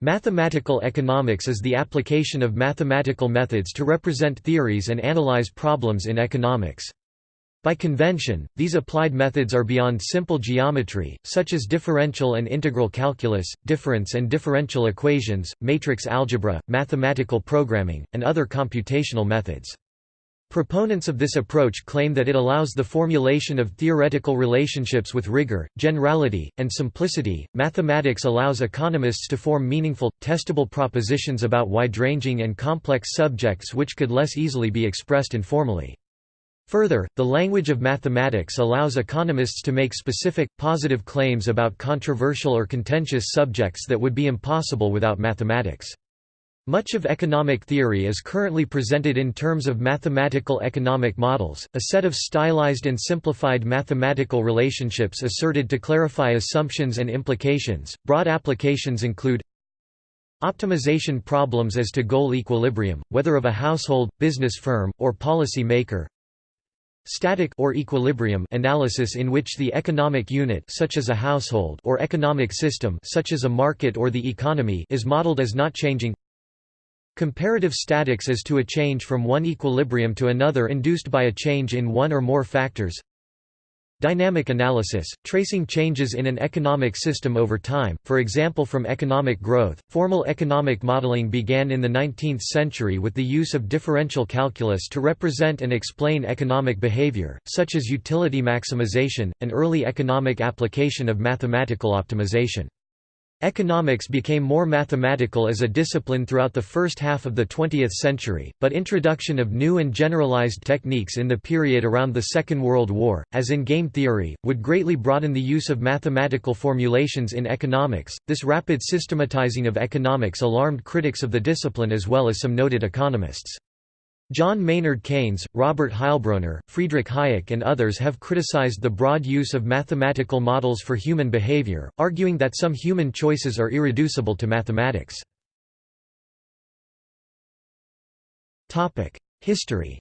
Mathematical economics is the application of mathematical methods to represent theories and analyze problems in economics. By convention, these applied methods are beyond simple geometry, such as differential and integral calculus, difference and differential equations, matrix algebra, mathematical programming, and other computational methods. Proponents of this approach claim that it allows the formulation of theoretical relationships with rigor, generality, and simplicity. Mathematics allows economists to form meaningful, testable propositions about wide-ranging and complex subjects which could less easily be expressed informally. Further, the language of mathematics allows economists to make specific, positive claims about controversial or contentious subjects that would be impossible without mathematics. Much of economic theory is currently presented in terms of mathematical economic models, a set of stylized and simplified mathematical relationships asserted to clarify assumptions and implications. Broad applications include optimization problems as to goal equilibrium, whether of a household, business firm, or policy maker. Static or equilibrium analysis in which the economic unit such as a household or economic system such as a market or the economy is modeled as not changing. Comparative statics is to a change from one equilibrium to another induced by a change in one or more factors. Dynamic analysis, tracing changes in an economic system over time, for example from economic growth. Formal economic modeling began in the 19th century with the use of differential calculus to represent and explain economic behavior, such as utility maximization, an early economic application of mathematical optimization. Economics became more mathematical as a discipline throughout the first half of the 20th century, but introduction of new and generalized techniques in the period around the Second World War, as in game theory, would greatly broaden the use of mathematical formulations in economics. This rapid systematizing of economics alarmed critics of the discipline as well as some noted economists. John Maynard Keynes, Robert Heilbroner, Friedrich Hayek and others have criticized the broad use of mathematical models for human behavior, arguing that some human choices are irreducible to mathematics. History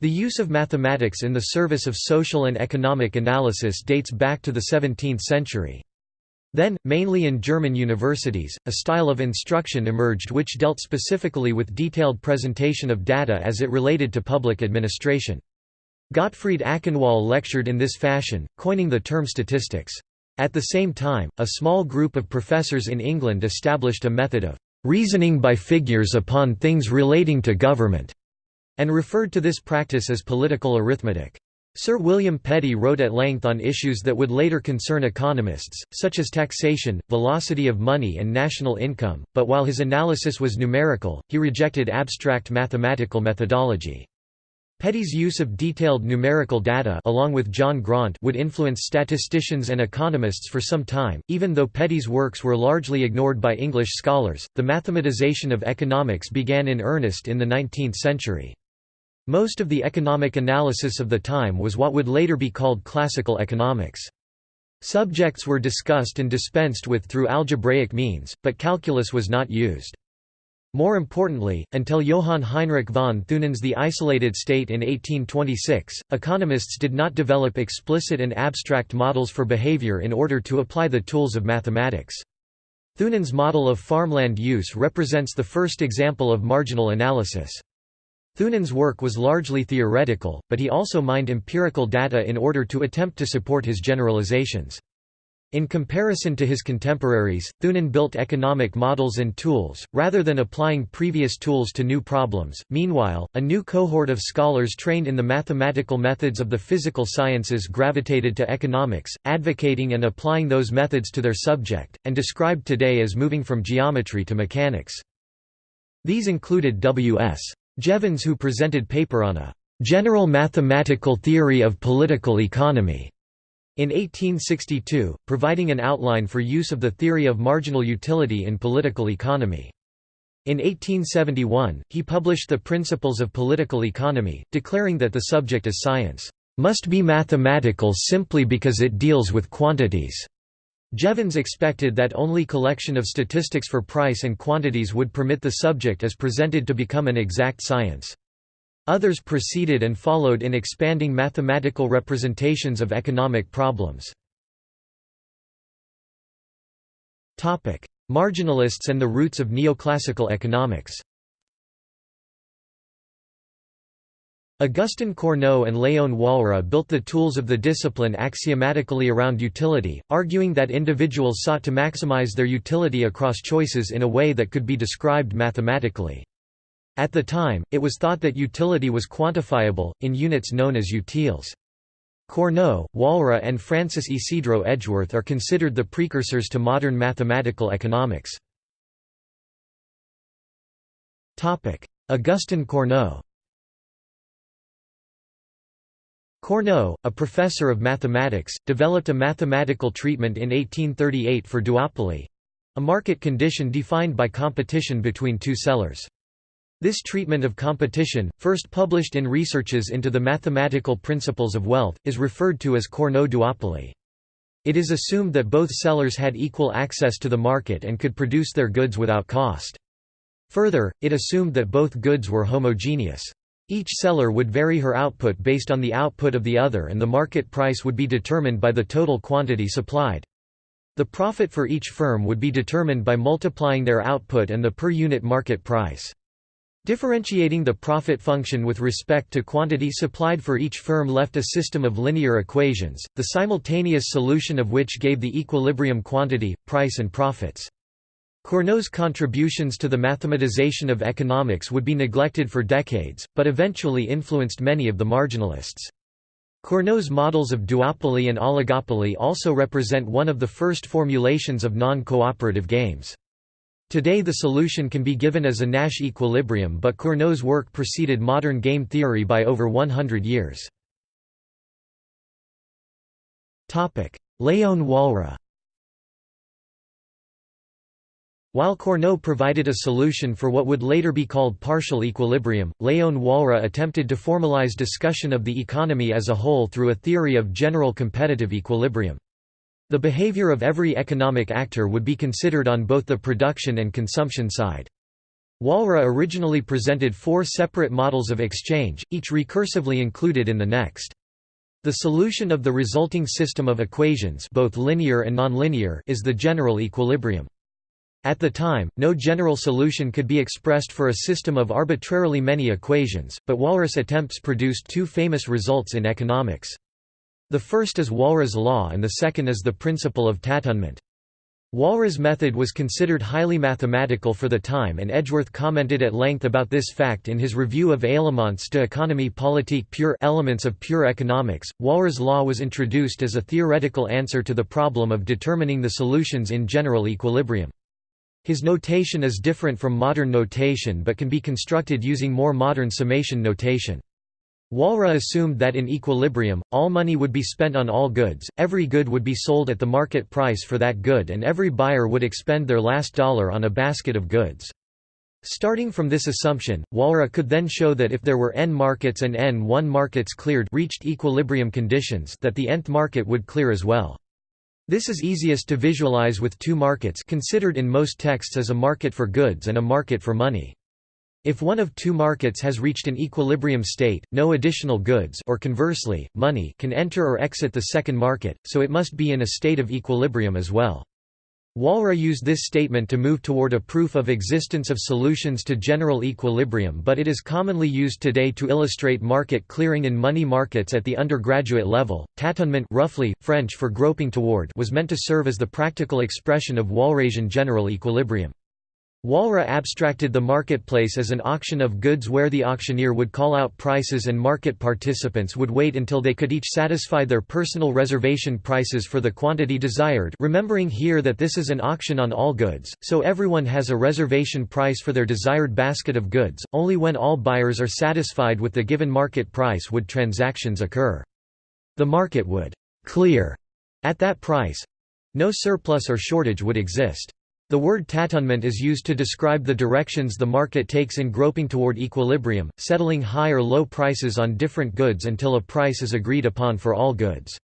The use of mathematics in the service of social and economic analysis dates back to the 17th century. Then, mainly in German universities, a style of instruction emerged which dealt specifically with detailed presentation of data as it related to public administration. Gottfried Achenwall lectured in this fashion, coining the term statistics. At the same time, a small group of professors in England established a method of reasoning by figures upon things relating to government, and referred to this practice as political arithmetic. Sir William Petty wrote at length on issues that would later concern economists, such as taxation, velocity of money and national income, but while his analysis was numerical, he rejected abstract mathematical methodology. Petty's use of detailed numerical data along with John Graunt would influence statisticians and economists for some time, even though Petty's works were largely ignored by English scholars. The mathematization of economics began in earnest in the 19th century. Most of the economic analysis of the time was what would later be called classical economics. Subjects were discussed and dispensed with through algebraic means, but calculus was not used. More importantly, until Johann Heinrich von Thunen's The Isolated State in 1826, economists did not develop explicit and abstract models for behavior in order to apply the tools of mathematics. Thunen's model of farmland use represents the first example of marginal analysis. Thunen's work was largely theoretical, but he also mined empirical data in order to attempt to support his generalizations. In comparison to his contemporaries, Thunen built economic models and tools, rather than applying previous tools to new problems. Meanwhile, a new cohort of scholars trained in the mathematical methods of the physical sciences gravitated to economics, advocating and applying those methods to their subject, and described today as moving from geometry to mechanics. These included W.S. Jevons who presented paper on a «general mathematical theory of political economy» in 1862, providing an outline for use of the theory of marginal utility in political economy. In 1871, he published The Principles of Political Economy, declaring that the subject as science, "...must be mathematical simply because it deals with quantities." Jevons expected that only collection of statistics for price and quantities would permit the subject as presented to become an exact science. Others preceded and followed in expanding mathematical representations of economic problems. Marginalists and the roots of neoclassical economics Augustin Cournot and Léon Walras built the tools of the discipline axiomatically around utility, arguing that individuals sought to maximize their utility across choices in a way that could be described mathematically. At the time, it was thought that utility was quantifiable, in units known as utiles. Cournot, Walras and Francis Ysidro Edgeworth are considered the precursors to modern mathematical economics. Augustin Cournot Cournot, a professor of mathematics, developed a mathematical treatment in 1838 for duopoly—a market condition defined by competition between two sellers. This treatment of competition, first published in Researches into the Mathematical Principles of Wealth, is referred to as Cournot duopoly. It is assumed that both sellers had equal access to the market and could produce their goods without cost. Further, it assumed that both goods were homogeneous. Each seller would vary her output based on the output of the other and the market price would be determined by the total quantity supplied. The profit for each firm would be determined by multiplying their output and the per unit market price. Differentiating the profit function with respect to quantity supplied for each firm left a system of linear equations, the simultaneous solution of which gave the equilibrium quantity, price and profits. Cournot's contributions to the mathematization of economics would be neglected for decades, but eventually influenced many of the marginalists. Cournot's models of duopoly and oligopoly also represent one of the first formulations of non-cooperative games. Today the solution can be given as a Nash equilibrium but Cournot's work preceded modern game theory by over 100 years. Léon Walras While Cournot provided a solution for what would later be called partial equilibrium, Léon Walras attempted to formalize discussion of the economy as a whole through a theory of general competitive equilibrium. The behavior of every economic actor would be considered on both the production and consumption side. Walras originally presented four separate models of exchange, each recursively included in the next. The solution of the resulting system of equations both linear and nonlinear is the general equilibrium. At the time, no general solution could be expressed for a system of arbitrarily many equations, but Walras' attempts produced two famous results in economics. The first is Walras' law and the second is the principle of tâtonnement. Walras' method was considered highly mathematical for the time and Edgeworth commented at length about this fact in his review of Éléments d'économie politique pure Elements of Pure Economics. Walras' law was introduced as a theoretical answer to the problem of determining the solutions in general equilibrium. His notation is different from modern notation but can be constructed using more modern summation notation. Walras assumed that in equilibrium, all money would be spent on all goods, every good would be sold at the market price for that good and every buyer would expend their last dollar on a basket of goods. Starting from this assumption, Walras could then show that if there were n markets and n1 markets cleared reached equilibrium conditions that the nth market would clear as well. This is easiest to visualize with two markets considered in most texts as a market for goods and a market for money. If one of two markets has reached an equilibrium state, no additional goods or conversely, money can enter or exit the second market, so it must be in a state of equilibrium as well. Walras used this statement to move toward a proof of existence of solutions to general equilibrium but it is commonly used today to illustrate market clearing in money markets at the undergraduate level. Tâtonnement roughly, French for groping toward was meant to serve as the practical expression of Walrasian general equilibrium. Walras abstracted the marketplace as an auction of goods where the auctioneer would call out prices and market participants would wait until they could each satisfy their personal reservation prices for the quantity desired remembering here that this is an auction on all goods, so everyone has a reservation price for their desired basket of goods, only when all buyers are satisfied with the given market price would transactions occur. The market would «clear» at that price—no surplus or shortage would exist. The word tâtonnement is used to describe the directions the market takes in groping toward equilibrium, settling high or low prices on different goods until a price is agreed upon for all goods.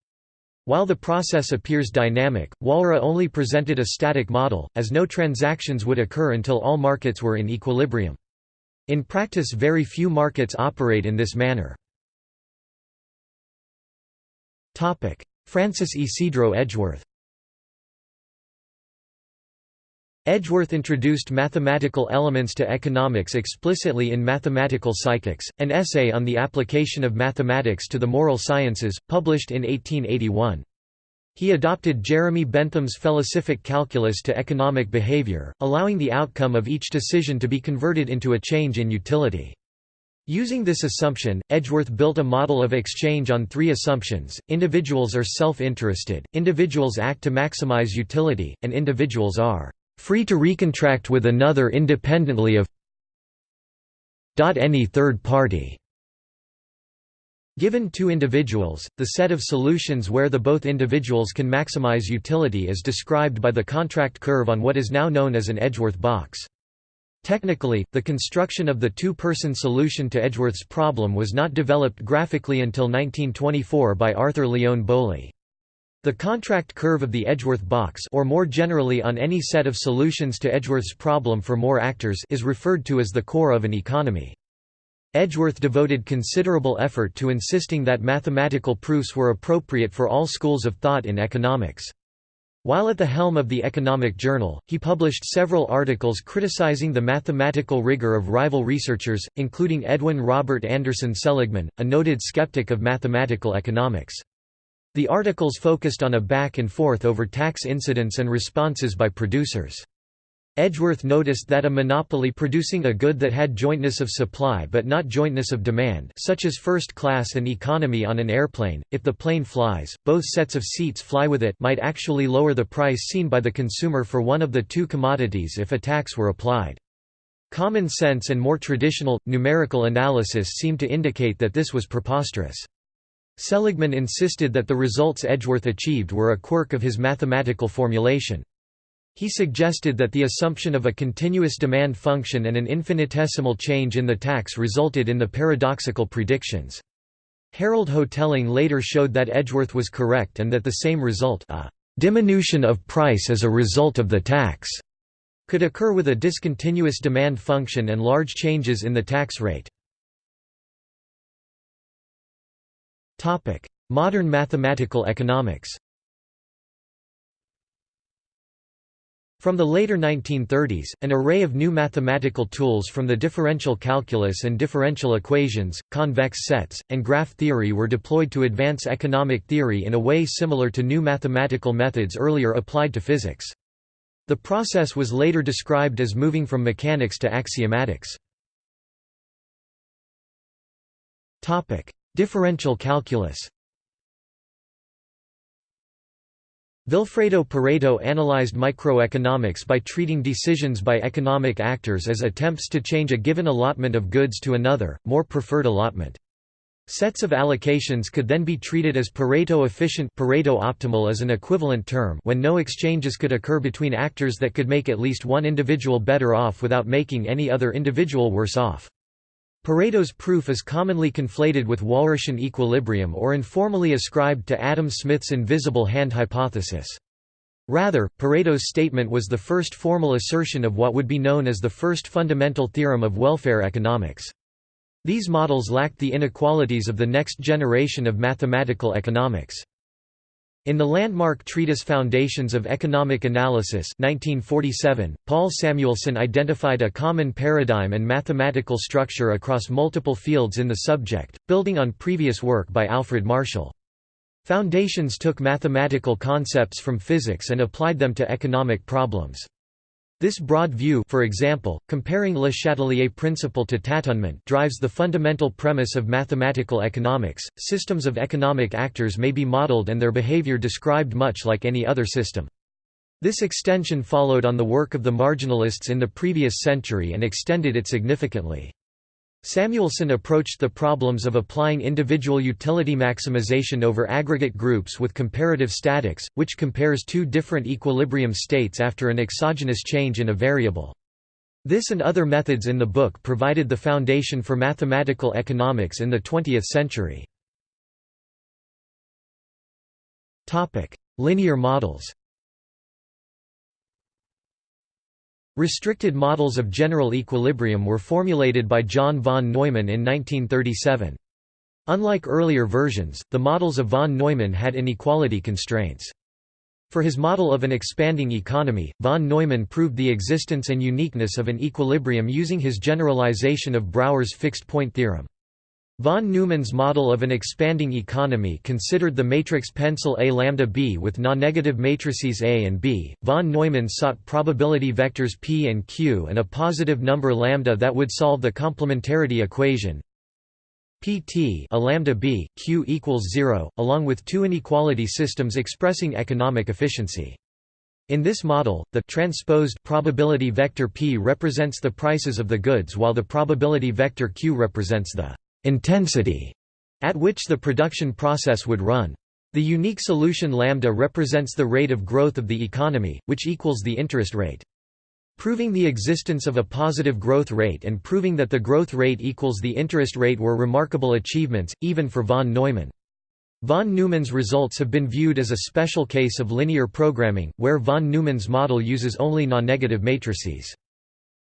While the process appears dynamic, Walras only presented a static model, as no transactions would occur until all markets were in equilibrium. In practice very few markets operate in this manner. Francis Ysidro Edgeworth Edgeworth introduced mathematical elements to economics explicitly in Mathematical Psychics, an essay on the application of mathematics to the moral sciences, published in 1881. He adopted Jeremy Bentham's felicific calculus to economic behavior, allowing the outcome of each decision to be converted into a change in utility. Using this assumption, Edgeworth built a model of exchange on three assumptions, individuals are self-interested, individuals act to maximize utility, and individuals are free to recontract with another independently of any third party. Given two individuals, the set of solutions where the both individuals can maximize utility is described by the contract curve on what is now known as an Edgeworth box. Technically, the construction of the two-person solution to Edgeworth's problem was not developed graphically until 1924 by Arthur Lyon Bowley. The contract curve of the Edgeworth box or more generally on any set of solutions to Edgeworth's problem for more actors is referred to as the core of an economy. Edgeworth devoted considerable effort to insisting that mathematical proofs were appropriate for all schools of thought in economics. While at the helm of the Economic Journal, he published several articles criticizing the mathematical rigor of rival researchers, including Edwin Robert Anderson Seligman, a noted skeptic of mathematical economics. The articles focused on a back and forth over tax incidence and responses by producers. Edgeworth noticed that a monopoly producing a good that had jointness of supply but not jointness of demand such as first class and economy on an airplane, if the plane flies, both sets of seats fly with it might actually lower the price seen by the consumer for one of the two commodities if a tax were applied. Common sense and more traditional, numerical analysis seemed to indicate that this was preposterous. Seligman insisted that the results Edgeworth achieved were a quirk of his mathematical formulation. He suggested that the assumption of a continuous demand function and an infinitesimal change in the tax resulted in the paradoxical predictions. Harold Hotelling later showed that Edgeworth was correct and that the same result a diminution of price as a result of the tax could occur with a discontinuous demand function and large changes in the tax rate. Modern mathematical economics From the later 1930s, an array of new mathematical tools from the differential calculus and differential equations, convex sets, and graph theory were deployed to advance economic theory in a way similar to new mathematical methods earlier applied to physics. The process was later described as moving from mechanics to axiomatics. Differential calculus Vilfredo Pareto analyzed microeconomics by treating decisions by economic actors as attempts to change a given allotment of goods to another, more preferred allotment. Sets of allocations could then be treated as Pareto efficient Pareto optimal as an equivalent term when no exchanges could occur between actors that could make at least one individual better off without making any other individual worse off. Pareto's proof is commonly conflated with Walrasian equilibrium or informally ascribed to Adam Smith's invisible hand hypothesis. Rather, Pareto's statement was the first formal assertion of what would be known as the first fundamental theorem of welfare economics. These models lacked the inequalities of the next generation of mathematical economics. In the landmark treatise Foundations of Economic Analysis 1947, Paul Samuelson identified a common paradigm and mathematical structure across multiple fields in the subject, building on previous work by Alfred Marshall. Foundations took mathematical concepts from physics and applied them to economic problems. This broad view for example, comparing Le Chatelier principle to tâtonnement drives the fundamental premise of mathematical economics, systems of economic actors may be modeled and their behavior described much like any other system. This extension followed on the work of the marginalists in the previous century and extended it significantly. Samuelson approached the problems of applying individual utility maximization over aggregate groups with comparative statics, which compares two different equilibrium states after an exogenous change in a variable. This and other methods in the book provided the foundation for mathematical economics in the 20th century. Linear models Restricted models of general equilibrium were formulated by John von Neumann in 1937. Unlike earlier versions, the models of von Neumann had inequality constraints. For his model of an expanding economy, von Neumann proved the existence and uniqueness of an equilibrium using his generalization of Brouwer's fixed-point theorem. Von Neumann's model of an expanding economy considered the matrix pencil A lambda b with non-negative matrices A and B. Von Neumann sought probability vectors p and q and a positive number lambda that would solve the complementarity equation. Pt a lambda b q equals 0 along with two inequality systems expressing economic efficiency. In this model, the transposed probability vector p represents the prices of the goods while the probability vector q represents the intensity at which the production process would run. The unique solution lambda represents the rate of growth of the economy, which equals the interest rate. Proving the existence of a positive growth rate and proving that the growth rate equals the interest rate were remarkable achievements, even for von Neumann. Von Neumann's results have been viewed as a special case of linear programming, where von Neumann's model uses only non-negative matrices.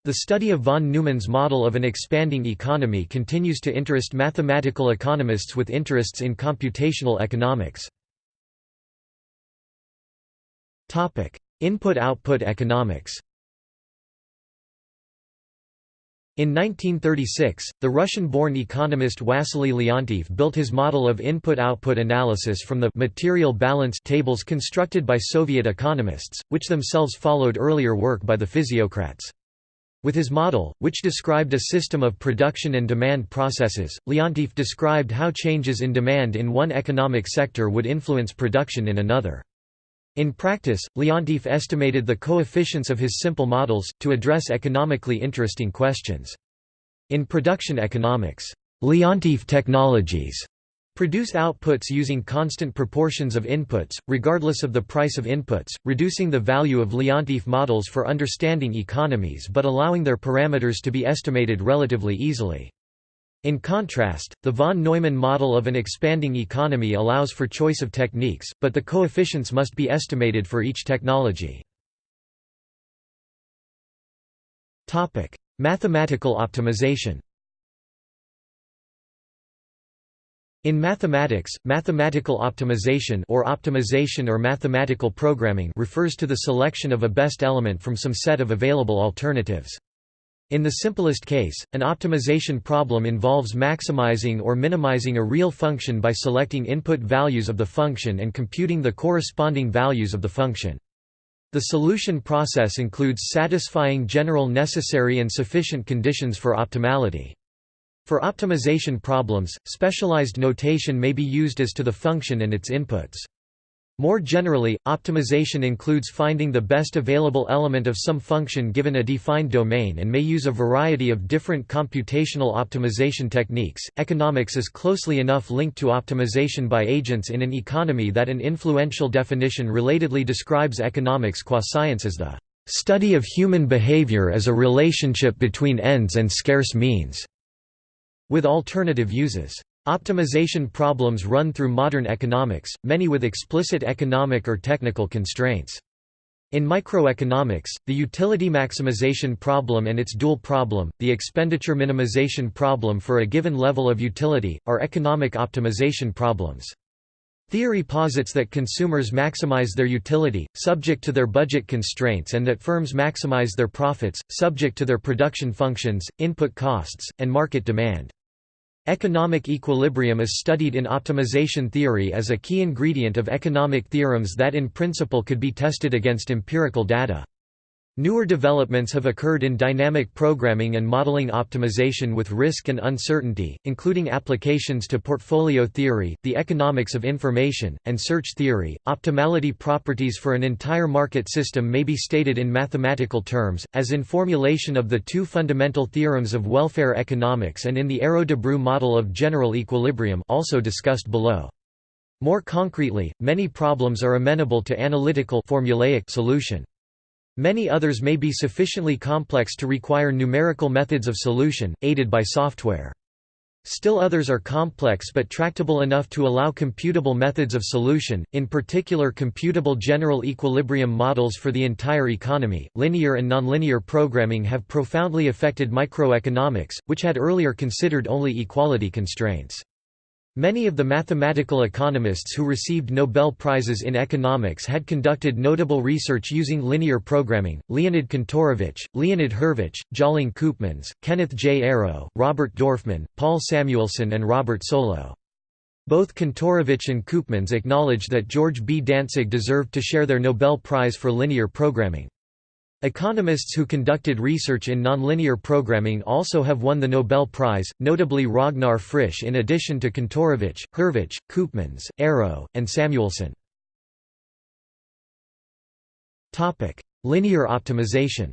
The study of von Neumann's model of an expanding economy continues to interest mathematical economists with interests in computational economics. Input-output economics in 1936, the Russian-born economist Wassily Leontief built his model of input-output analysis from the material balance tables constructed by Soviet economists, which themselves followed earlier work by the physiocrats. With his model, which described a system of production and demand processes, Leontief described how changes in demand in one economic sector would influence production in another. In practice, Leontief estimated the coefficients of his simple models, to address economically interesting questions. In production economics, Leontief technologies produce outputs using constant proportions of inputs, regardless of the price of inputs, reducing the value of Leontief models for understanding economies but allowing their parameters to be estimated relatively easily. In contrast, the von Neumann model of an expanding economy allows for choice of techniques, but the coefficients must be estimated for each technology. Mathematical optimization In mathematics, mathematical optimization or optimization or mathematical programming refers to the selection of a best element from some set of available alternatives. In the simplest case, an optimization problem involves maximizing or minimizing a real function by selecting input values of the function and computing the corresponding values of the function. The solution process includes satisfying general necessary and sufficient conditions for optimality. For optimization problems, specialized notation may be used as to the function and its inputs. More generally, optimization includes finding the best available element of some function given a defined domain and may use a variety of different computational optimization techniques. Economics is closely enough linked to optimization by agents in an economy that an influential definition relatedly describes economics qua science as the study of human behavior as a relationship between ends and scarce means, with alternative uses. Optimization problems run through modern economics, many with explicit economic or technical constraints. In microeconomics, the utility maximization problem and its dual problem, the expenditure minimization problem for a given level of utility, are economic optimization problems. Theory posits that consumers maximize their utility, subject to their budget constraints and that firms maximize their profits, subject to their production functions, input costs, and market demand. Economic equilibrium is studied in optimization theory as a key ingredient of economic theorems that in principle could be tested against empirical data. Newer developments have occurred in dynamic programming and modeling optimization with risk and uncertainty, including applications to portfolio theory, the economics of information, and search theory. Optimality properties for an entire market system may be stated in mathematical terms, as in formulation of the two fundamental theorems of welfare economics and in the Arrow-Debreu model of general equilibrium also discussed below. More concretely, many problems are amenable to analytical formulaic solution. Many others may be sufficiently complex to require numerical methods of solution, aided by software. Still others are complex but tractable enough to allow computable methods of solution, in particular computable general equilibrium models for the entire economy. Linear and nonlinear programming have profoundly affected microeconomics, which had earlier considered only equality constraints. Many of the mathematical economists who received Nobel Prizes in economics had conducted notable research using linear programming, Leonid Kantorovich, Leonid Hurwicz, Tjalling Koopmans, Kenneth J. Arrow, Robert Dorfman, Paul Samuelson and Robert Solow. Both Kantorovich and Koopmans acknowledged that George B. Dantzig deserved to share their Nobel Prize for linear programming. Economists who conducted research in nonlinear programming also have won the Nobel Prize, notably Ragnar Frisch in addition to Kantorovich, Hurwicz, Koopmans, Arrow, and Samuelson. Linear optimization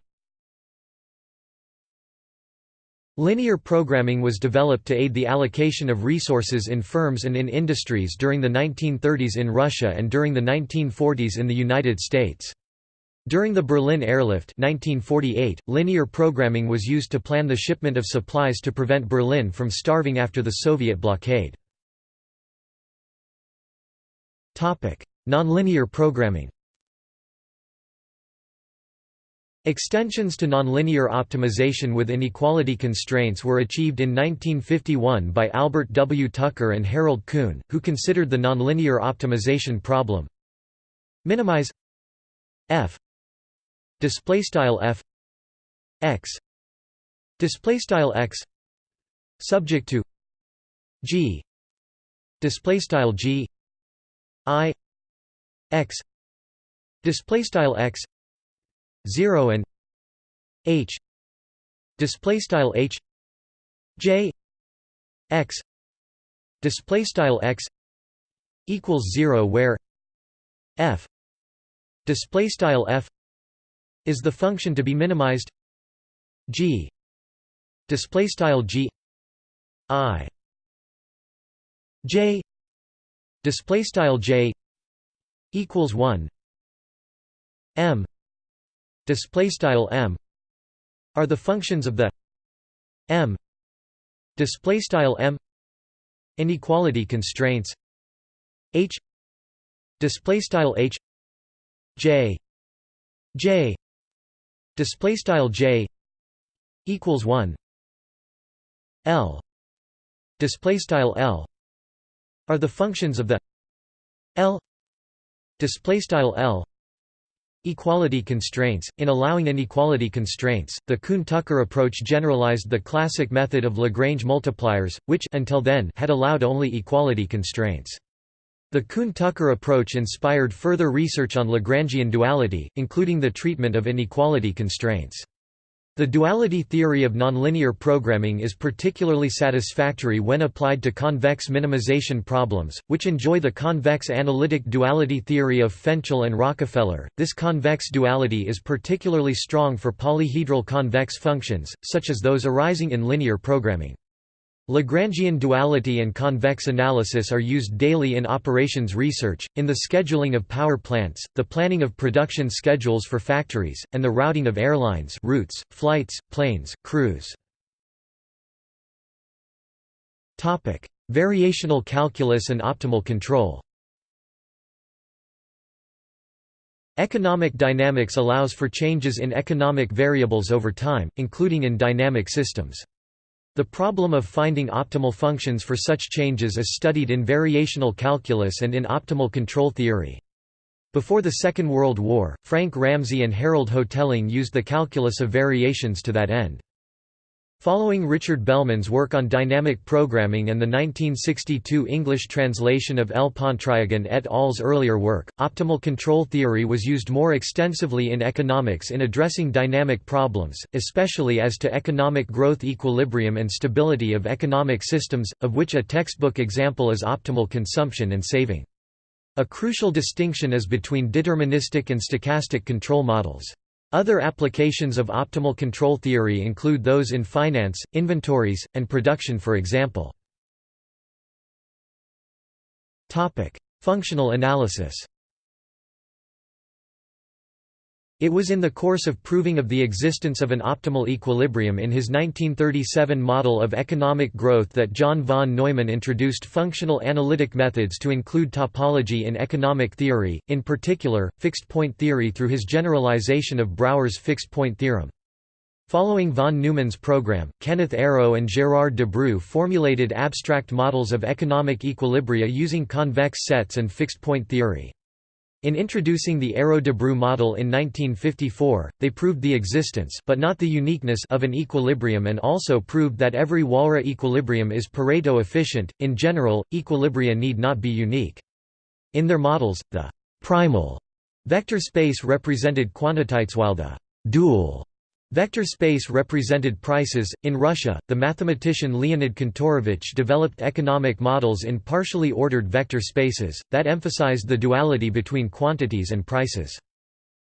Linear programming was developed to aid the allocation of resources in firms and in industries during the 1930s in Russia and during the 1940s in the United States. During the Berlin Airlift 1948, linear programming was used to plan the shipment of supplies to prevent Berlin from starving after the Soviet blockade. Nonlinear programming Extensions to nonlinear optimization with inequality constraints were achieved in 1951 by Albert W. Tucker and Harold Kuhn, who considered the nonlinear optimization problem minimize f display style f x. Display style x. Subject to g. Display style g. I x. Display style x. 0 and h. Display style h. J. X. Display style x equals 0 where f. Display style f is the function to be minimized g. Display style g. I. J. Display style j equals 1 m. Display style m are the functions of the m. Display style m. Inequality constraints h. Display style h. J. J display style j equals 1 l display style l are the functions of the l display style l Equality constraints In allowing inequality constraints, the Kuhn-Tucker approach generalized the classic method of Lagrange multipliers, which until then had allowed only equality constraints. The Kuhn-Tucker approach inspired further research on Lagrangian duality, including the treatment of inequality constraints. The duality theory of nonlinear programming is particularly satisfactory when applied to convex minimization problems, which enjoy the convex analytic duality theory of Fenchel and Rockafellar. This convex duality is particularly strong for polyhedral convex functions, such as those arising in linear programming. Lagrangian duality and convex analysis are used daily in operations research, in the scheduling of power plants, the planning of production schedules for factories, and the routing of airlines routes, flights, planes, crews. Variational calculus and optimal control Economic dynamics allows for changes in economic variables over time, including in dynamic systems. The problem of finding optimal functions for such changes is studied in variational calculus and in optimal control theory. Before the Second World War, Frank Ramsey and Harold Hotelling used the calculus of variations to that end. Following Richard Bellman's work on dynamic programming and the 1962 English translation of L. Pontryagin et al.'s earlier work, optimal control theory was used more extensively in economics in addressing dynamic problems, especially as to economic growth equilibrium and stability of economic systems, of which a textbook example is optimal consumption and saving. A crucial distinction is between deterministic and stochastic control models. Other applications of optimal control theory include those in finance, inventories, and production for example. Functional analysis It was in the course of proving of the existence of an optimal equilibrium in his 1937 model of economic growth that John von Neumann introduced functional analytic methods to include topology in economic theory, in particular, fixed-point theory through his generalization of Brouwer's fixed-point theorem. Following von Neumann's program, Kenneth Arrow and Gérard Debreu formulated abstract models of economic equilibria using convex sets and fixed-point theory. In introducing the Arrow-Debreu model in 1954, they proved the existence but not the uniqueness of an equilibrium and also proved that every Walras equilibrium is Pareto efficient. In general, equilibria need not be unique. In their models, the primal vector space represented quantities while the dual Vector space represented prices. In Russia, the mathematician Leonid Kantorovich developed economic models in partially ordered vector spaces, that emphasized the duality between quantities and prices.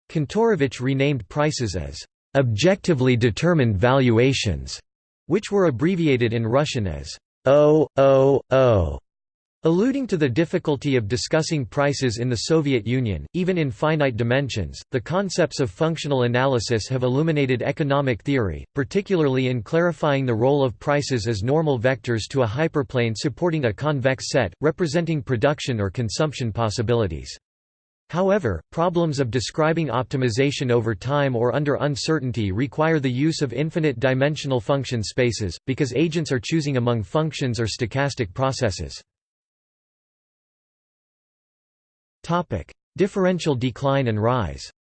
Kantorovich renamed prices as objectively determined valuations, which were abbreviated in Russian as OOO. Alluding to the difficulty of discussing prices in the Soviet Union, even in finite dimensions, the concepts of functional analysis have illuminated economic theory, particularly in clarifying the role of prices as normal vectors to a hyperplane supporting a convex set, representing production or consumption possibilities. However, problems of describing optimization over time or under uncertainty require the use of infinite-dimensional function spaces, because agents are choosing among functions or stochastic processes. Differential decline and rise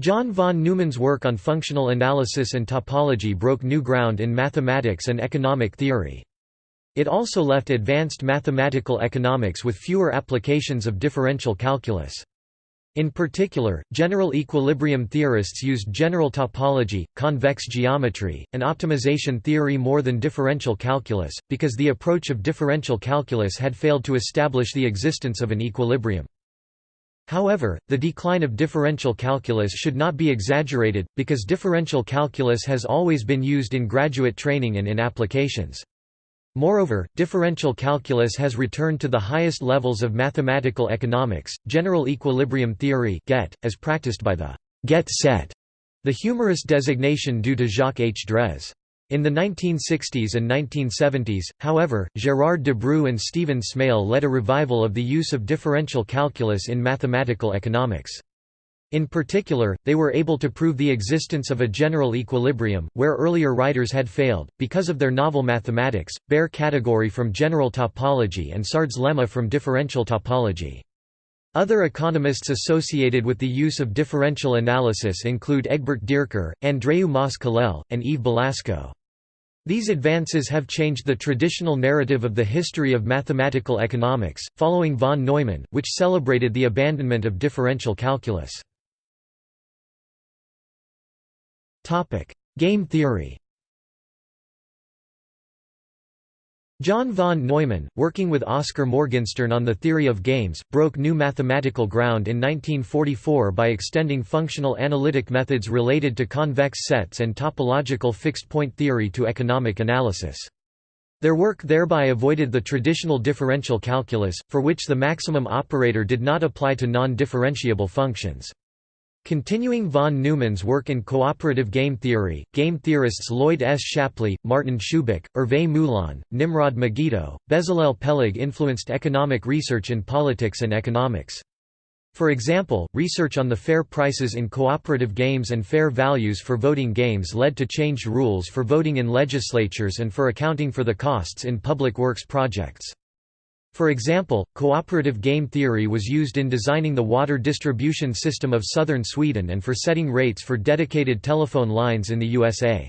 John von Neumann's work on functional analysis and topology broke new ground in mathematics and economic theory. It also left advanced mathematical economics with fewer applications of differential calculus. In particular, general equilibrium theorists used general topology, convex geometry, and optimization theory more than differential calculus, because the approach of differential calculus had failed to establish the existence of an equilibrium. However, the decline of differential calculus should not be exaggerated, because differential calculus has always been used in graduate training and in applications. Moreover, differential calculus has returned to the highest levels of mathematical economics, general equilibrium theory (GET), as practiced by the GET set, the humorous designation due to Jacques H. Drèze. In the 1960s and 1970s, however, Gérard Debreu and Stephen Smale led a revival of the use of differential calculus in mathematical economics. In particular, they were able to prove the existence of a general equilibrium, where earlier writers had failed, because of their novel mathematics, Baire category from general topology and Sard's lemma from differential topology. Other economists associated with the use of differential analysis include Egbert Dierker, Andreu Mas-Colell, and Yves Balasko. These advances have changed the traditional narrative of the history of mathematical economics, following von Neumann, which celebrated the abandonment of differential calculus. Topic: Game theory. John von Neumann, working with Oskar Morgenstern on the theory of games, broke new mathematical ground in 1944 by extending functional analytic methods related to convex sets and topological fixed-point theory to economic analysis. Their work thereby avoided the traditional differential calculus, for which the maximum operator did not apply to non-differentiable functions. Continuing von Neumann's work in cooperative game theory, game theorists Lloyd S. Shapley, Martin Shubik, Hervé Moulin, Nimrod Megiddo, Bezalel Peleg influenced economic research in politics and economics. For example, research on the fair prices in cooperative games and fair values for voting games led to changed rules for voting in legislatures and for accounting for the costs in public works projects. For example, cooperative game theory was used in designing the water distribution system of southern Sweden and for setting rates for dedicated telephone lines in the USA.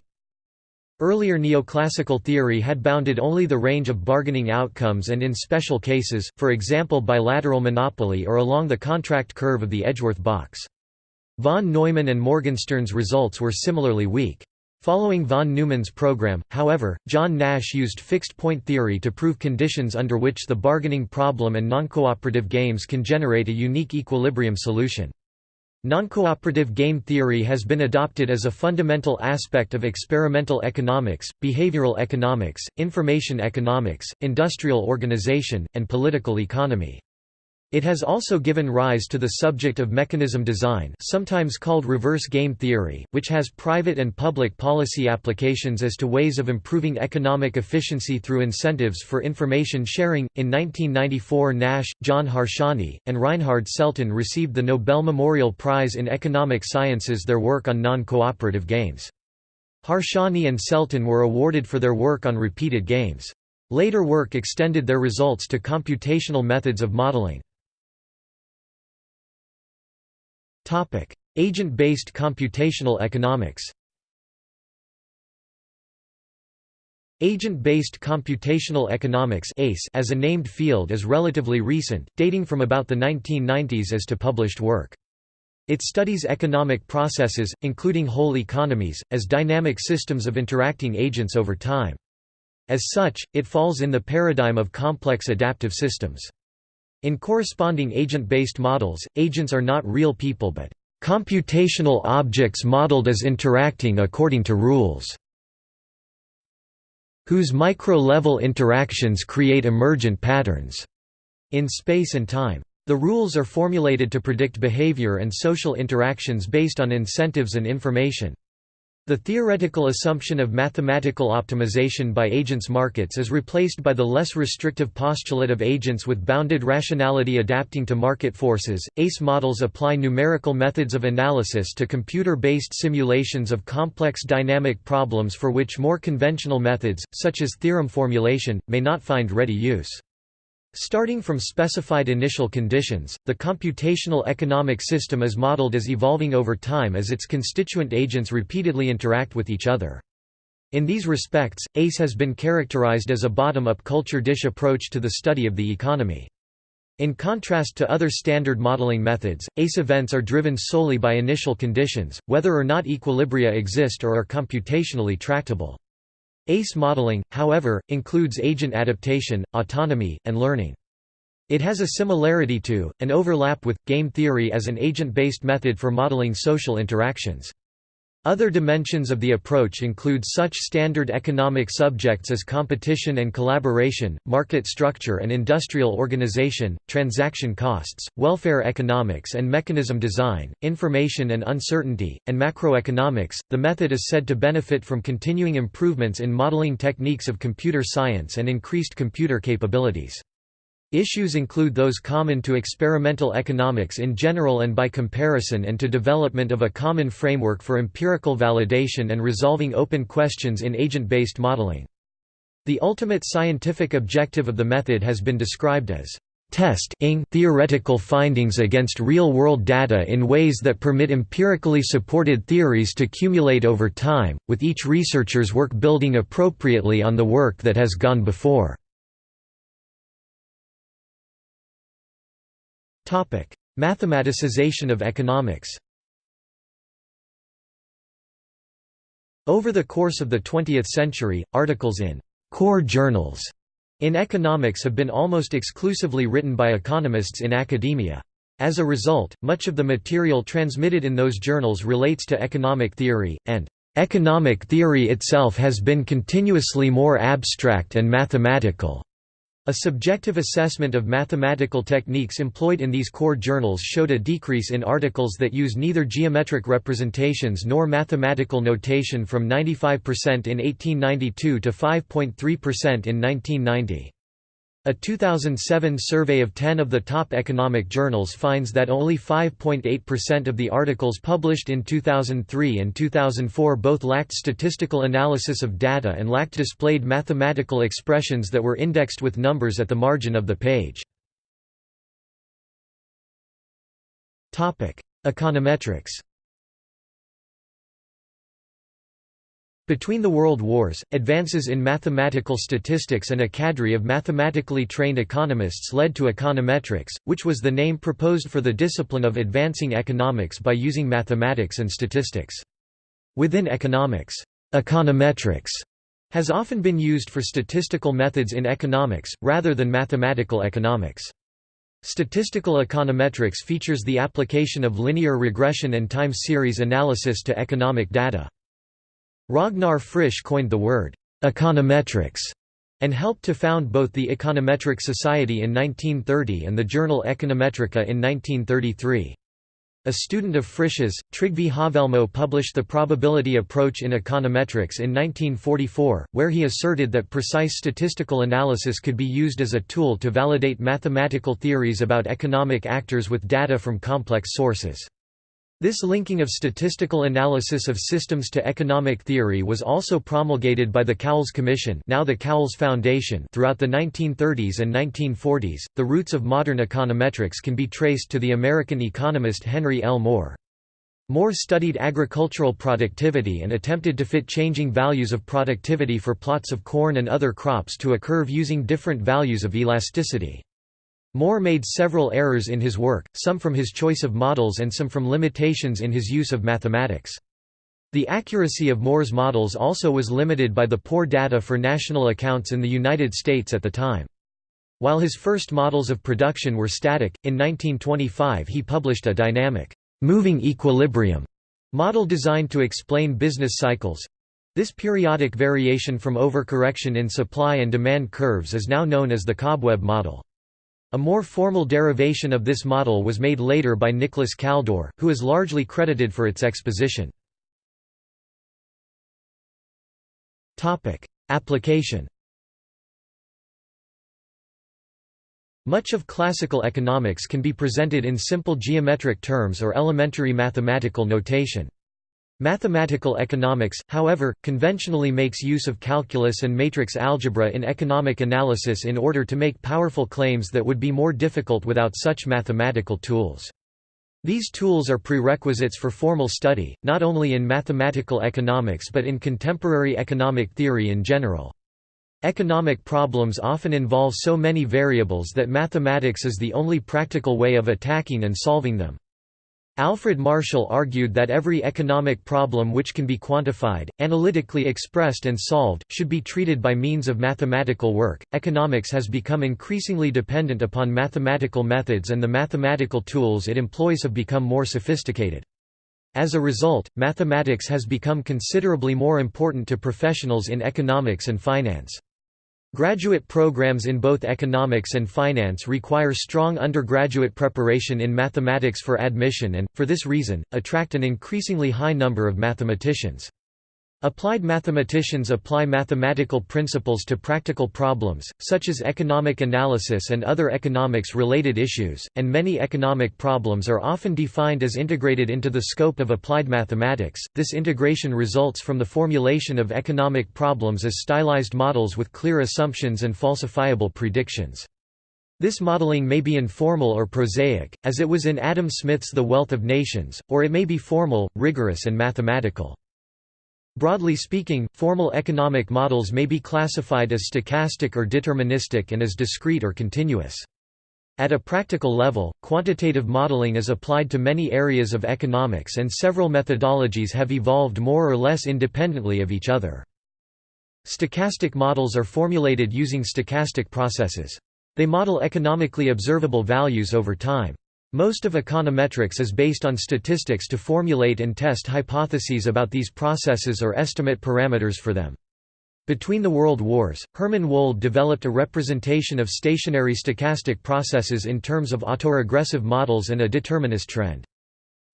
Earlier neoclassical theory had bounded only the range of bargaining outcomes and in special cases, for example bilateral monopoly or along the contract curve of the Edgeworth box. Von Neumann and Morgenstern's results were similarly weak. Following von Neumann's program, however, John Nash used fixed-point theory to prove conditions under which the bargaining problem and noncooperative games can generate a unique equilibrium solution. Noncooperative game theory has been adopted as a fundamental aspect of experimental economics, behavioral economics, information economics, industrial organization, and political economy. It has also given rise to the subject of mechanism design sometimes called reverse game theory, which has private and public policy applications as to ways of improving economic efficiency through incentives for information sharing. In 1994 Nash, John Harsanyi, and Reinhard Selten received the Nobel Memorial Prize in Economic Sciences their work on non-cooperative games. Harsanyi and Selten were awarded for their work on repeated games. Later work extended their results to computational methods of modeling. Agent-based computational economics Agent-based computational economics as a named field is relatively recent, dating from about the 1990s as to published work. It studies economic processes, including whole economies, as dynamic systems of interacting agents over time. As such, it falls in the paradigm of complex adaptive systems. In corresponding agent-based models, agents are not real people but computational objects modeled as interacting according to rules, whose micro-level interactions create emergent patterns in space and time. The rules are formulated to predict behavior and social interactions based on incentives and information. The theoretical assumption of mathematical optimization by agents markets is replaced by the less restrictive postulate of agents with bounded rationality adapting to market forces. ACE models apply numerical methods of analysis to computer based simulations of complex dynamic problems for which more conventional methods, such as theorem formulation, may not find ready use. Starting from specified initial conditions, the computational economic system is modeled as evolving over time as its constituent agents repeatedly interact with each other. In these respects, ACE has been characterized as a bottom-up culture dish approach to the study of the economy. In contrast to other standard modeling methods, ACE events are driven solely by initial conditions, whether or not equilibria exist or are computationally tractable. ACE modeling, however, includes agent adaptation, autonomy, and learning. It has a similarity to, and overlap with, game theory as an agent-based method for modeling social interactions. Other dimensions of the approach include such standard economic subjects as competition and collaboration, market structure and industrial organization, transaction costs, welfare economics and mechanism design, information and uncertainty, and macroeconomics. The method is said to benefit from continuing improvements in modeling techniques of computer science and increased computer capabilities. Issues include those common to experimental economics in general and by comparison and to development of a common framework for empirical validation and resolving open questions in agent-based modeling. The ultimate scientific objective of the method has been described as testing theoretical findings against real-world data in ways that permit empirically supported theories to accumulate over time, with each researcher's work building appropriately on the work that has gone before. Mathematicization of economics Over the course of the 20th century, articles in «core journals» in economics have been almost exclusively written by economists in academia. As a result, much of the material transmitted in those journals relates to economic theory, and «economic theory itself has been continuously more abstract and mathematical». A subjective assessment of mathematical techniques employed in these core journals showed a decrease in articles that use neither geometric representations nor mathematical notation from 95% in 1892 to 5.3% in 1990. A 2007 survey of 10 of the top economic journals finds that only 5.8% of the articles published in 2003 and 2004 both lacked statistical analysis of data and lacked displayed mathematical expressions that were indexed with numbers at the margin of the page. Econometrics Between the World Wars, advances in mathematical statistics and a cadre of mathematically trained economists led to econometrics, which was the name proposed for the discipline of advancing economics by using mathematics and statistics. Within economics, econometrics has often been used for statistical methods in economics, rather than mathematical economics. Statistical econometrics features the application of linear regression and time series analysis to economic data. Ragnar Frisch coined the word «econometrics» and helped to found both the Econometric Society in 1930 and the journal Econometrica in 1933. A student of Frisch's, Trygve Haavelmo published the probability approach in econometrics in 1944, where he asserted that precise statistical analysis could be used as a tool to validate mathematical theories about economic actors with data from complex sources. This linking of statistical analysis of systems to economic theory was also promulgated by the Cowles Commission, now the Cowles Foundation, throughout the 1930s and 1940s. The roots of modern econometrics can be traced to the American economist Henry L. Moore. Moore studied agricultural productivity and attempted to fit changing values of productivity for plots of corn and other crops to a curve using different values of elasticity. Moore made several errors in his work, some from his choice of models and some from limitations in his use of mathematics. The accuracy of Moore's models also was limited by the poor data for national accounts in the United States at the time. While his first models of production were static, in 1925 he published a dynamic, moving equilibrium model designed to explain business cycles. This periodic variation from overcorrection in supply and demand curves is now known as the cobweb model. A more formal derivation of this model was made later by Nicholas Kaldor, who is largely credited for its exposition. Application Much of classical economics can be presented in simple geometric terms or elementary mathematical notation. Mathematical economics, however, conventionally makes use of calculus and matrix algebra in economic analysis in order to make powerful claims that would be more difficult without such mathematical tools. These tools are prerequisites for formal study, not only in mathematical economics but in contemporary economic theory in general. Economic problems often involve so many variables that mathematics is the only practical way of attacking and solving them. Alfred Marshall argued that every economic problem which can be quantified, analytically expressed and solved, should be treated by means of mathematical work. Economics has become increasingly dependent upon mathematical methods and the mathematical tools it employs have become more sophisticated. As a result, mathematics has become considerably more important to professionals in economics and finance. Graduate programs in both economics and finance require strong undergraduate preparation in mathematics for admission and, for this reason, attract an increasingly high number of mathematicians. Applied mathematicians apply mathematical principles to practical problems, such as economic analysis and other economics-related issues, and many economic problems are often defined as integrated into the scope of applied mathematics. This integration results from the formulation of economic problems as stylized models with clear assumptions and falsifiable predictions. This modeling may be informal or prosaic, as it was in Adam Smith's The Wealth of Nations, or it may be formal, rigorous and mathematical. Broadly speaking, formal economic models may be classified as stochastic or deterministic and as discrete or continuous. At a practical level, quantitative modeling is applied to many areas of economics and several methodologies have evolved more or less independently of each other. Stochastic models are formulated using stochastic processes. They model economically observable values over time. Most of econometrics is based on statistics to formulate and test hypotheses about these processes or estimate parameters for them. Between the World Wars, Herman Wold developed a representation of stationary stochastic processes in terms of autoregressive models and a determinist trend.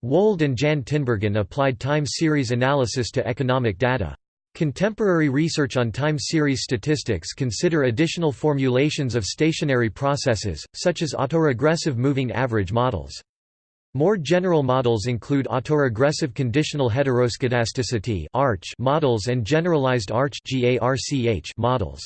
Wald and Jan Tinbergen applied time series analysis to economic data. Contemporary research on time series statistics consider additional formulations of stationary processes, such as autoregressive moving average models. More general models include autoregressive conditional heteroscedasticity models and generalized ARCH models.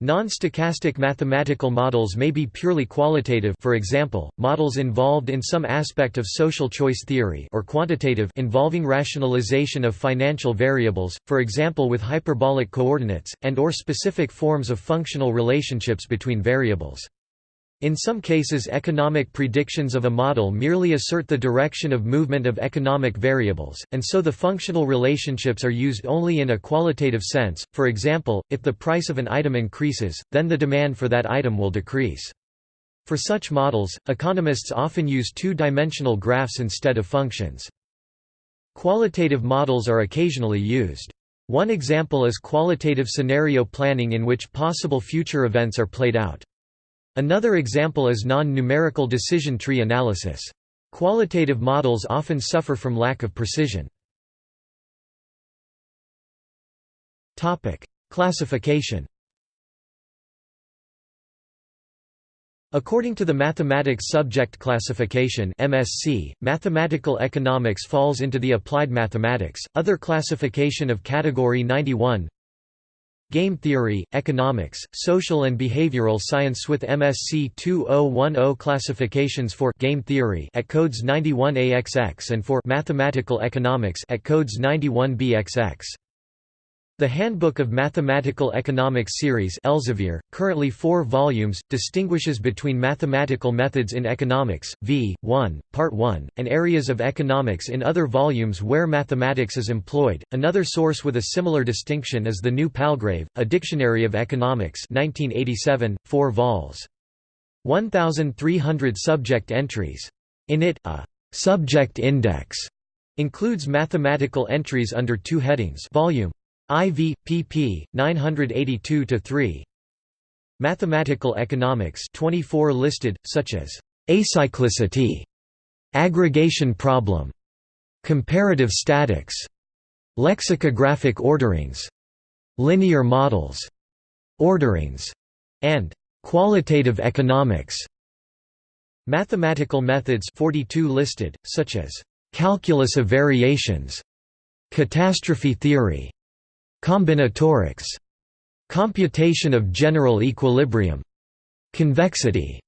Non-stochastic mathematical models may be purely qualitative for example, models involved in some aspect of social choice theory or quantitative involving rationalization of financial variables, for example with hyperbolic coordinates, and or specific forms of functional relationships between variables. In some cases economic predictions of a model merely assert the direction of movement of economic variables, and so the functional relationships are used only in a qualitative sense, for example, if the price of an item increases, then the demand for that item will decrease. For such models, economists often use two-dimensional graphs instead of functions. Qualitative models are occasionally used. One example is qualitative scenario planning in which possible future events are played out. Another example is non-numerical decision tree analysis. Qualitative models often suffer from lack of precision. Classification According to the Mathematics Subject Classification (MSC), mathematical economics falls into the applied mathematics. Other classification of category 91 Game theory, economics, social and behavioral science with MSC 2010 classifications for game theory at codes 91AXX and for mathematical economics at codes 91BXX. The Handbook of Mathematical Economics series Elsevier, currently four volumes, distinguishes between mathematical methods in economics, v. 1, Part 1, and areas of economics in other volumes where mathematics is employed. Another source with a similar distinction is the New Palgrave, A Dictionary of Economics 1987, 4 vols. 1,300 subject entries. In it, a «subject index» includes mathematical entries under two headings volume IV, pp. 982–3 Mathematical economics 24 listed, such as acyclicity, aggregation problem, comparative statics, lexicographic orderings, linear models, orderings, and qualitative economics. Mathematical methods 42 listed, such as calculus of variations, catastrophe theory, Combinatorics. Computation of general equilibrium. Convexity.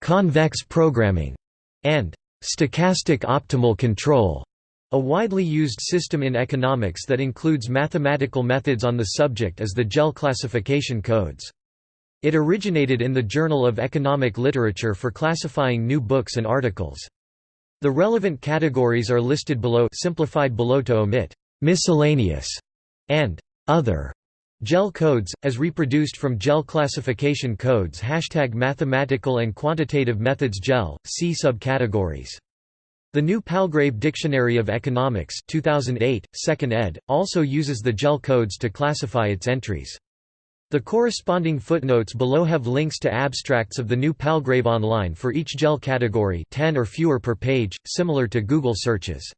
Convex programming. And stochastic optimal control. A widely used system in economics that includes mathematical methods on the subject is the JEL classification codes. It originated in the Journal of Economic Literature for classifying new books and articles. The relevant categories are listed below simplified below to omit miscellaneous and other JEL codes, as reproduced from JEL classification codes Hashtag Mathematical and Quantitative Methods JEL, see subcategories. The New Palgrave Dictionary of Economics 2008, 2nd ed., also uses the JEL codes to classify its entries. The corresponding footnotes below have links to abstracts of the New Palgrave online for each JEL category 10 or fewer per page, similar to Google searches.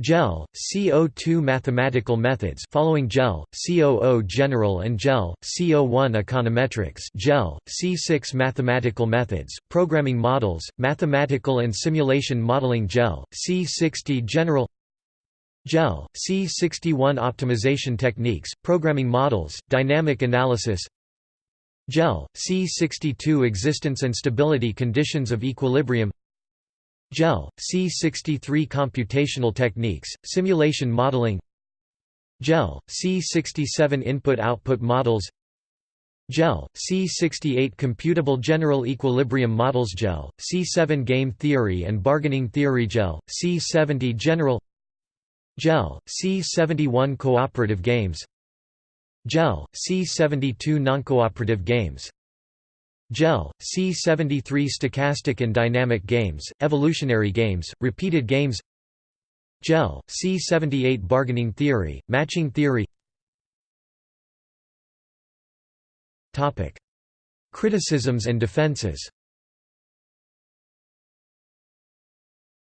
JEL, C02 mathematical methods following JEL, C00 general and JEL, C01 econometrics JEL, C6 mathematical methods, programming models, mathematical and simulation modeling JEL, C60 general JEL, C61 optimization techniques, programming models, dynamic analysis JEL, C62 existence and stability conditions of equilibrium JEL, C63 Computational Techniques, Simulation Modeling. JEL, C67 Input-Output Models. JEL, C68 Computable General Equilibrium Models. JEL, C7 Game Theory and Bargaining Theory. JEL, C70 General. JEL, C71 Cooperative Games. JEL, C72 Noncooperative Games JEL, C73 Stochastic and Dynamic Games, Evolutionary Games, Repeated Games JEL, C78 Bargaining Theory, Matching Theory Topic. Criticisms and defenses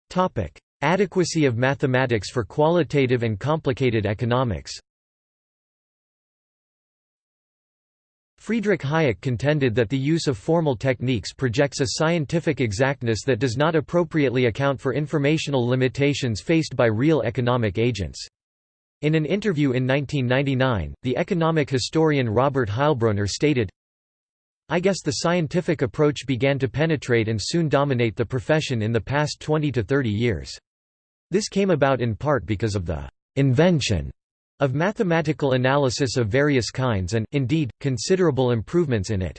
Topic. Adequacy of mathematics for qualitative and complicated economics Friedrich Hayek contended that the use of formal techniques projects a scientific exactness that does not appropriately account for informational limitations faced by real economic agents. In an interview in 1999, the economic historian Robert Heilbroner stated, I guess the scientific approach began to penetrate and soon dominate the profession in the past 20 to 30 years. This came about in part because of the invention of mathematical analysis of various kinds and, indeed, considerable improvements in it.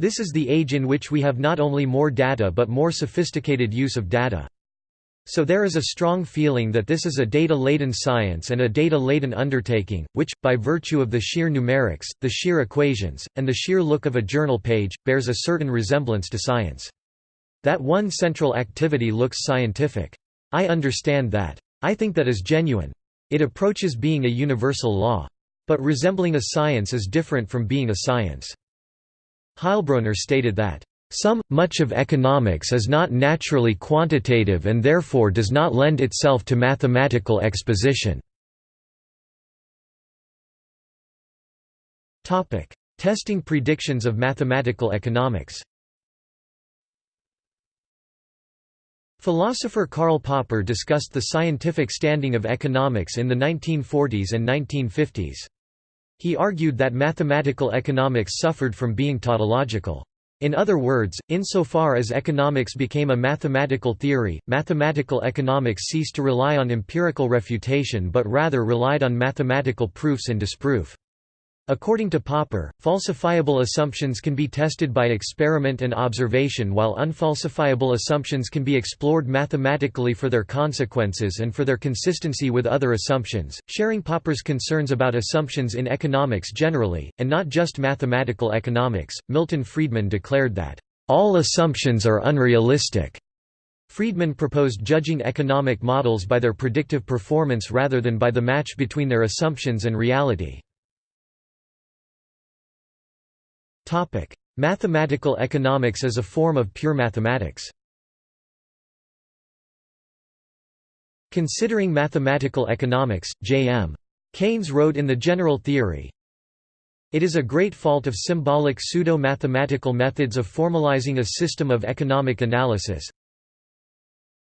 This is the age in which we have not only more data but more sophisticated use of data. So there is a strong feeling that this is a data-laden science and a data-laden undertaking, which, by virtue of the sheer numerics, the sheer equations, and the sheer look of a journal page, bears a certain resemblance to science. That one central activity looks scientific. I understand that. I think that is genuine. It approaches being a universal law. But resembling a science is different from being a science. Heilbroner stated that, "...some, much of economics is not naturally quantitative and therefore does not lend itself to mathematical exposition." Testing predictions of mathematical economics Philosopher Karl Popper discussed the scientific standing of economics in the 1940s and 1950s. He argued that mathematical economics suffered from being tautological. In other words, insofar as economics became a mathematical theory, mathematical economics ceased to rely on empirical refutation but rather relied on mathematical proofs and disproof. According to Popper, falsifiable assumptions can be tested by experiment and observation while unfalsifiable assumptions can be explored mathematically for their consequences and for their consistency with other assumptions. Sharing Popper's concerns about assumptions in economics generally, and not just mathematical economics, Milton Friedman declared that, all assumptions are unrealistic. Friedman proposed judging economic models by their predictive performance rather than by the match between their assumptions and reality. Mathematical economics as a form of pure mathematics Considering mathematical economics, J.M. Keynes wrote in The General Theory, It is a great fault of symbolic pseudo-mathematical methods of formalizing a system of economic analysis,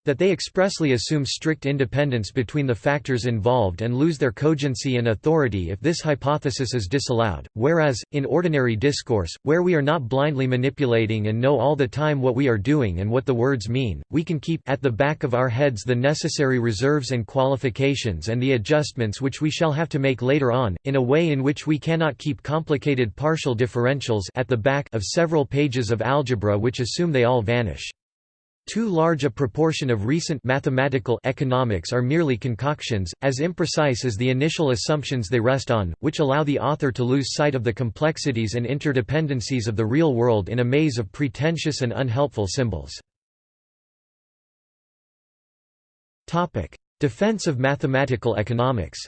that they expressly assume strict independence between the factors involved and lose their cogency and authority if this hypothesis is disallowed, whereas, in ordinary discourse, where we are not blindly manipulating and know all the time what we are doing and what the words mean, we can keep at the back of our heads the necessary reserves and qualifications and the adjustments which we shall have to make later on, in a way in which we cannot keep complicated partial differentials at the back of several pages of algebra which assume they all vanish. Too large a proportion of recent mathematical economics are merely concoctions, as imprecise as the initial assumptions they rest on, which allow the author to lose sight of the complexities and interdependencies of the real world in a maze of pretentious and unhelpful symbols. Defense of mathematical economics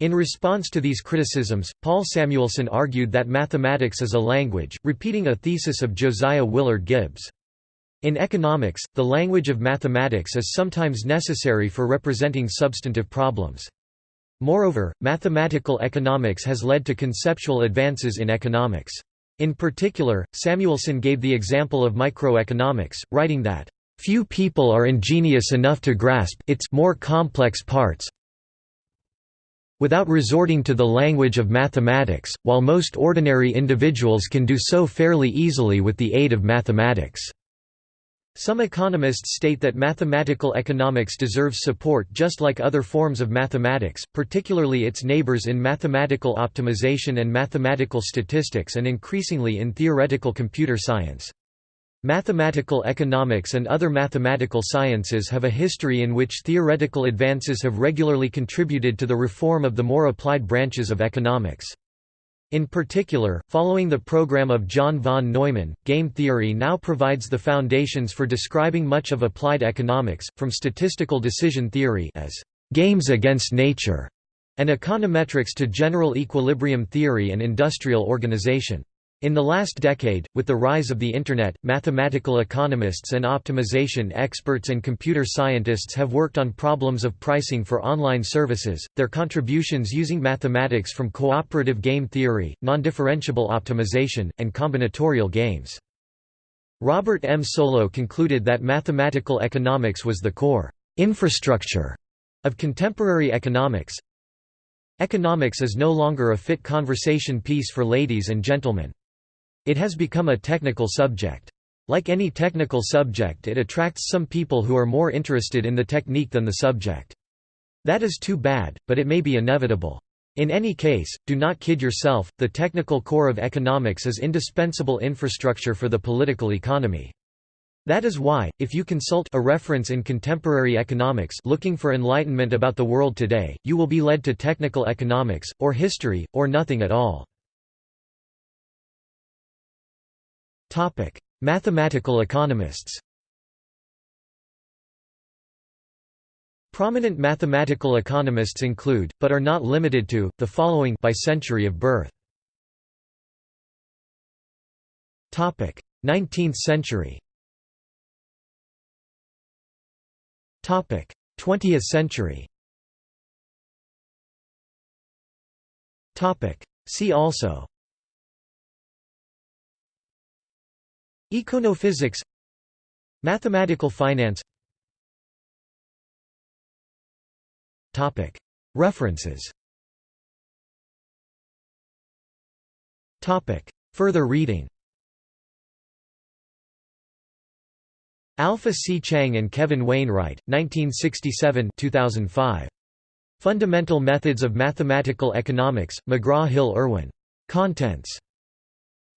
In response to these criticisms, Paul Samuelson argued that mathematics is a language, repeating a thesis of Josiah Willard Gibbs. In economics, the language of mathematics is sometimes necessary for representing substantive problems. Moreover, mathematical economics has led to conceptual advances in economics. In particular, Samuelson gave the example of microeconomics, writing that, "...few people are ingenious enough to grasp its more complex parts, without resorting to the language of mathematics, while most ordinary individuals can do so fairly easily with the aid of mathematics. Some economists state that mathematical economics deserves support just like other forms of mathematics, particularly its neighbors in mathematical optimization and mathematical statistics and increasingly in theoretical computer science. Mathematical economics and other mathematical sciences have a history in which theoretical advances have regularly contributed to the reform of the more applied branches of economics. In particular, following the program of John von Neumann, game theory now provides the foundations for describing much of applied economics, from statistical decision theory as games against nature and econometrics to general equilibrium theory and industrial organization. In the last decade, with the rise of the Internet, mathematical economists and optimization experts and computer scientists have worked on problems of pricing for online services, their contributions using mathematics from cooperative game theory, non-differentiable optimization, and combinatorial games. Robert M. Solow concluded that mathematical economics was the core infrastructure of contemporary economics. Economics is no longer a fit conversation piece for ladies and gentlemen. It has become a technical subject. Like any technical subject it attracts some people who are more interested in the technique than the subject. That is too bad, but it may be inevitable. In any case, do not kid yourself, the technical core of economics is indispensable infrastructure for the political economy. That is why, if you consult a reference in contemporary economics looking for enlightenment about the world today, you will be led to technical economics, or history, or nothing at all. Topic: Mathematical economists. Prominent mathematical economists include, but are not limited to, the following by century of birth. Topic: 19th century. Topic: 20th century. Topic: See also Econophysics Mathematical finance References Further reading Alpha C. Chiang and Kevin Wainwright, 1967 2005. Fundamental Methods of Mathematical Economics, McGraw-Hill Irwin. Contents.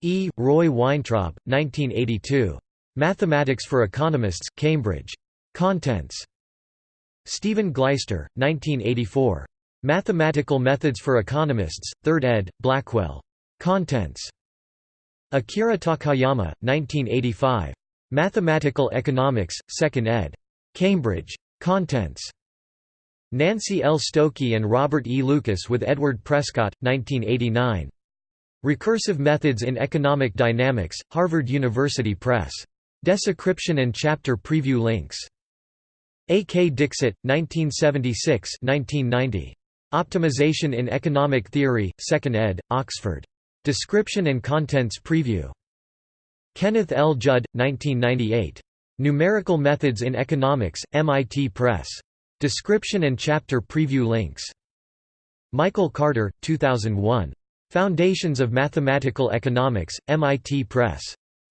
E. Roy Weintraub, 1982. Mathematics for Economists, Cambridge. Contents. Stephen Glaister, 1984. Mathematical Methods for Economists, 3rd ed., Blackwell. Contents. Akira Takayama, 1985. Mathematical Economics, 2nd ed. Cambridge. Contents. Nancy L. Stokey and Robert E. Lucas with Edward Prescott, 1989. Recursive Methods in Economic Dynamics, Harvard University Press. Description and chapter preview links. A. K. Dixit, 1976–1990. Optimization in Economic Theory, 2nd ed., Oxford. Description and contents preview. Kenneth L. Judd, 1998. Numerical Methods in Economics, MIT Press. Description and chapter preview links. Michael Carter, 2001. Foundations of Mathematical Economics, MIT Press.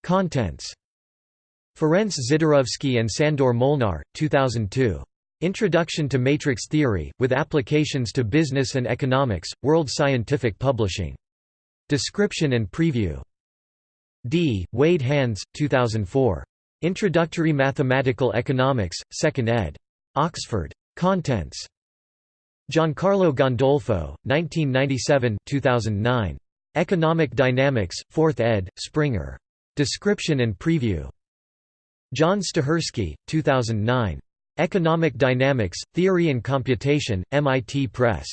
Contents. Ferenc Szidarovszky and Sandor Molnar, 2002. Introduction to Matrix Theory, with Applications to Business and Economics, World Scientific Publishing. Description and preview. D. Wade Hands, 2004. Introductory Mathematical Economics, 2nd ed. Oxford. Contents. Giancarlo Gandolfo, 1997 2009. Economic Dynamics, 4th ed., Springer. Description and preview. John Stachurski, 2009. Economic Dynamics, Theory and Computation, MIT Press.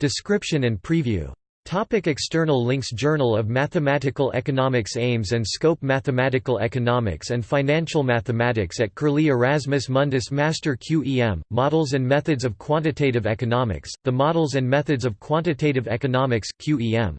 Description and preview. Topic external links Journal of Mathematical Economics Aims and Scope Mathematical Economics and Financial Mathematics at Curlie Erasmus Mundus Master QEM, Models and Methods of Quantitative Economics, The Models and Methods of Quantitative Economics QEM.